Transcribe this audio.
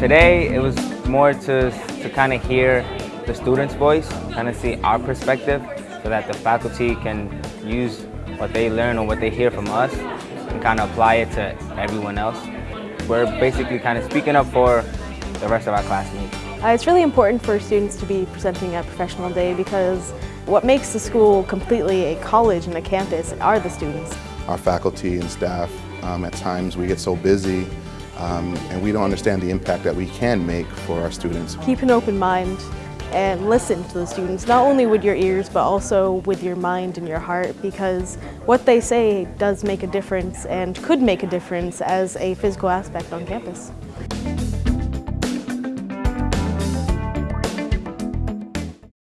Today, it was more to, to kind of hear the students' voice, kind of see our perspective so that the faculty can use what they learn or what they hear from us and kind of apply it to everyone else. We're basically kind of speaking up for the rest of our classmates. Uh, it's really important for students to be presenting at Professional Day because what makes the school completely a college and a campus are the students. Our faculty and staff, um, at times we get so busy um, and we don't understand the impact that we can make for our students. Keep an open mind and listen to the students, not only with your ears but also with your mind and your heart because what they say does make a difference and could make a difference as a physical aspect on campus.